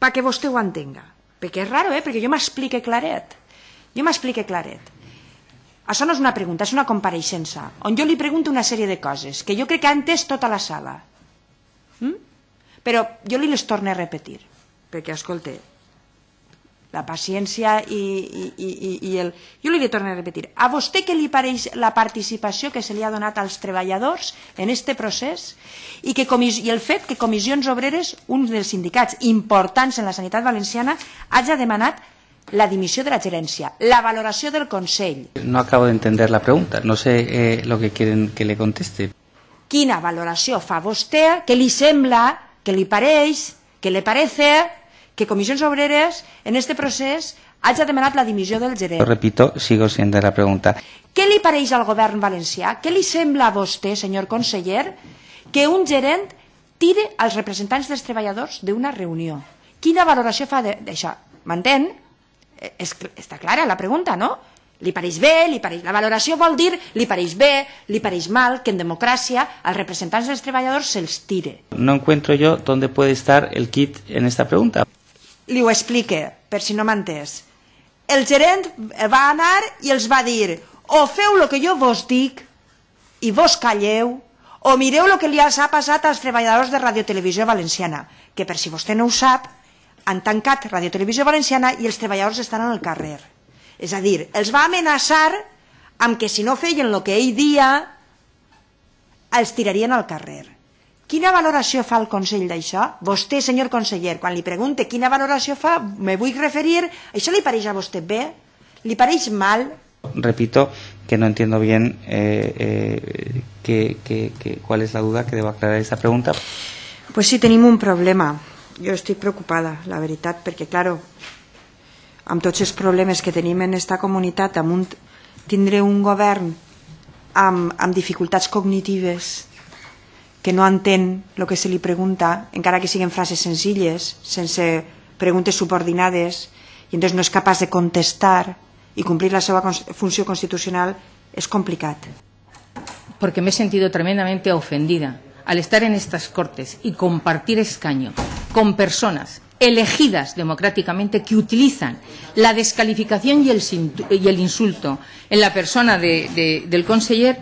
perquè vostè ho entenga. Perquè és raro, eh? Perquè jo m'explique claret. Jo m'explique claret. Això no és una pregunta, és una compareixença, on jo li pregunto una sèrie de coses que jo crec que ha entès tota la sala. Mm? Però jo li les torno a repetir, perquè, escolte, la paciència i, i, i, i el... Jo li torno a repetir, a vostè què li pareix la participació que se li ha donat als treballadors en este procés i, que comis... i el fet que Comissions Obreres, un dels sindicats importants en la sanitat valenciana, hagi demanat la dimissió de la gerència, la valoració del Consell. No acabo de entender la pregunta, no sé eh, lo que quieren que le conteste. Quina valoració fa vostè, que li sembla, que li pareix, que le parece que Comissions Obreres en este procés hagi demanat la dimissió del gerent. Repito, sigo siendo la pregunta. Què li pareix al govern valencià? Què li sembla a vostè, senyor conseller, que un gerent tire als representants dels treballadors d'una reunió? Quina valoració fa d'això? M'entén? És, està clara la pregunta, no? Li pareix bé, li pareix... la valoració vol dir li pareix bé, li pareix mal, que en democràcia als representants dels treballadors se'ls tire. No encuentro yo dónde puede estar el kit en esta pregunta. Li ho explique, per si no m'ha entès. El gerent va anar i els va dir o feu el que jo vos dic i vos calleu, o mireu el que li ha passat als treballadors de Radio Televisió Valenciana, que per si vostè no ho sap, han tancat Radio Televisió Valenciana i els treballadors estan al carrer. És a dir, els va amenaçar amb que si no feien el que ell dia, els tirarien al carrer. Quina valoració fa el Consell d'això? Vostè, senyor conseller, quan li pregunte quina valoració fa, me vull referir, això li pareix a vostè bé? Li pareix mal? Repito que no entiendo bien eh, eh, que, que, que, cuál es la duda que debo aclarar esta pregunta. Pues sí, tenim un problema jo estic preocupada, la veritat, perquè, claro, amb tots els problemes que tenim en esta comunitat, amb un, tindré un govern amb, amb dificultats cognitives que no entén el que se li pregunta, encara que siguin frases senzilles, sense preguntes subordinades, i entonces no és capaç de contestar i complir la seva funció constitucional, és complicat. Porque me he sentido tremendamente ofendida al estar en estas cortes y compartir escaño con personas elegidas democráticamente que utilizan la descalificación y el, y el insulto en la persona de, del conseller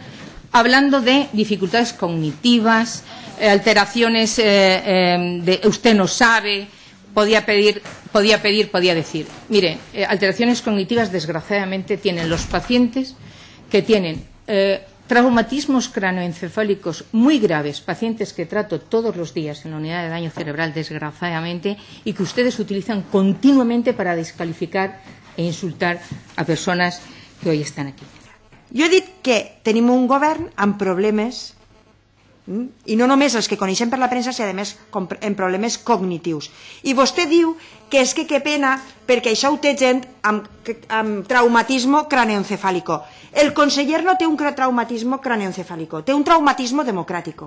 hablando de dificultades cognitivas, eh, alteraciones eh, eh, de usted no sabe, podía pedir, podía pedir, podía decir. Mire, eh, alteraciones cognitivas desgraciadamente tienen los pacientes que tienen Traumatismos cranoencefálicos muy graves, pacientes que trato todos los días en la unidad de daño cerebral, desgraciadamente, y que ustedes utilizan continuamente para descalificar e insultar a personas que hoy están aquí. Jo he dit que tenim un govern amb problemes Mm? I no només els que coneixem per la premsa, sinó a més en problemes cognitius. I vostè diu que és que que pena perquè això ho té gent amb, amb traumatismo craneoencefálico. El conseller no té un traumatismo craneoencefálico, té un traumatismo democràtic.